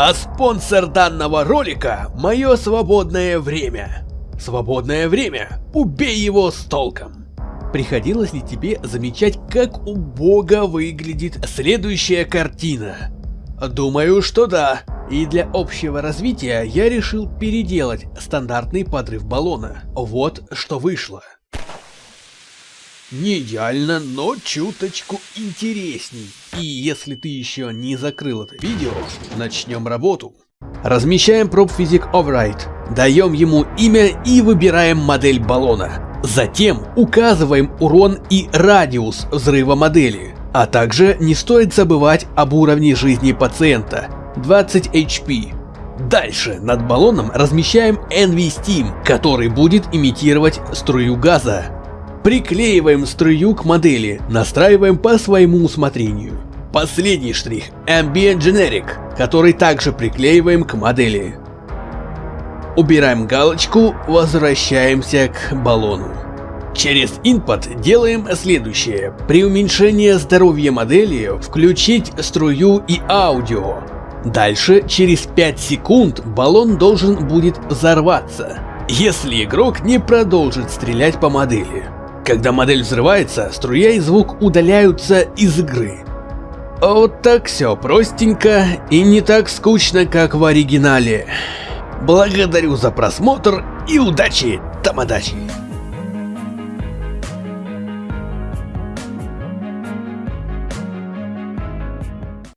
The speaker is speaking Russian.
А спонсор данного ролика – мое свободное время. Свободное время. Убей его с толком. Приходилось ли тебе замечать, как убого выглядит следующая картина? Думаю, что да. И для общего развития я решил переделать стандартный подрыв баллона. Вот что вышло. Не идеально, но чуточку интересней. И если ты еще не закрыл это видео, начнем работу. Размещаем Prop Physic Override, даем ему имя и выбираем модель баллона. Затем указываем урон и радиус взрыва модели. А также не стоит забывать об уровне жизни пациента 20 HP. Дальше над баллоном размещаем NV Steam, который будет имитировать струю газа. Приклеиваем струю к модели, настраиваем по своему усмотрению. Последний штрих Ambient Generic, который также приклеиваем к модели. Убираем галочку, возвращаемся к баллону. Через Input делаем следующее. При уменьшении здоровья модели включить струю и аудио. Дальше, через 5 секунд, баллон должен будет взорваться, если игрок не продолжит стрелять по модели. Когда модель взрывается, струя и звук удаляются из игры. Вот так все простенько и не так скучно, как в оригинале. Благодарю за просмотр и удачи, тамадачи!